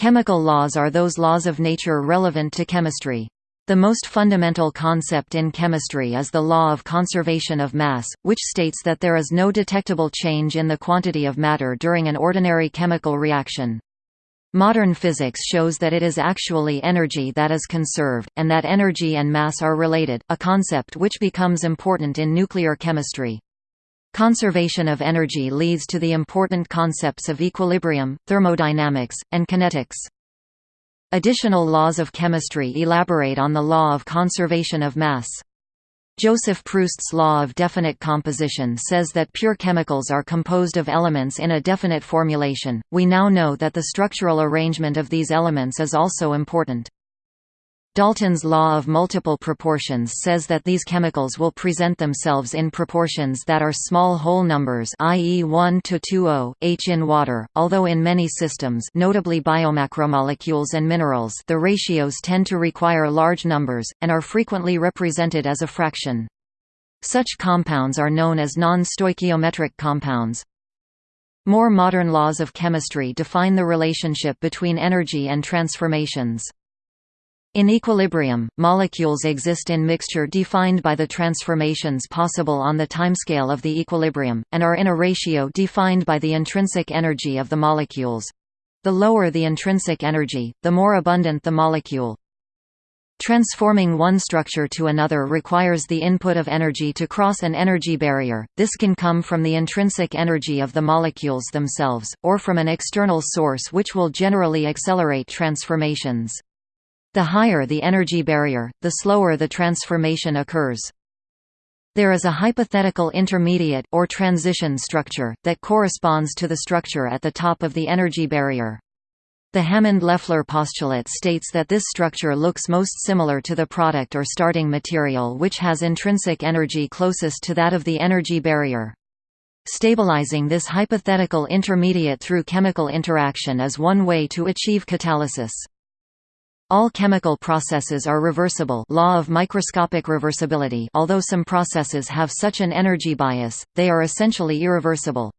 Chemical laws are those laws of nature relevant to chemistry. The most fundamental concept in chemistry is the law of conservation of mass, which states that there is no detectable change in the quantity of matter during an ordinary chemical reaction. Modern physics shows that it is actually energy that is conserved, and that energy and mass are related, a concept which becomes important in nuclear chemistry. Conservation of energy leads to the important concepts of equilibrium, thermodynamics, and kinetics. Additional laws of chemistry elaborate on the law of conservation of mass. Joseph Proust's law of definite composition says that pure chemicals are composed of elements in a definite formulation. We now know that the structural arrangement of these elements is also important. Dalton's law of multiple proportions says that these chemicals will present themselves in proportions that are small whole numbers i.e. 1 to 20, H in water, although in many systems notably biomacromolecules and minerals the ratios tend to require large numbers, and are frequently represented as a fraction. Such compounds are known as non-stoichiometric compounds. More modern laws of chemistry define the relationship between energy and transformations. In equilibrium, molecules exist in mixture defined by the transformations possible on the timescale of the equilibrium, and are in a ratio defined by the intrinsic energy of the molecules. The lower the intrinsic energy, the more abundant the molecule. Transforming one structure to another requires the input of energy to cross an energy barrier, this can come from the intrinsic energy of the molecules themselves, or from an external source which will generally accelerate transformations. The higher the energy barrier, the slower the transformation occurs. There is a hypothetical intermediate or transition structure, that corresponds to the structure at the top of the energy barrier. The Hammond-Leffler postulate states that this structure looks most similar to the product or starting material which has intrinsic energy closest to that of the energy barrier. Stabilizing this hypothetical intermediate through chemical interaction is one way to achieve catalysis. All chemical processes are reversible law of microscopic reversibility although some processes have such an energy bias, they are essentially irreversible.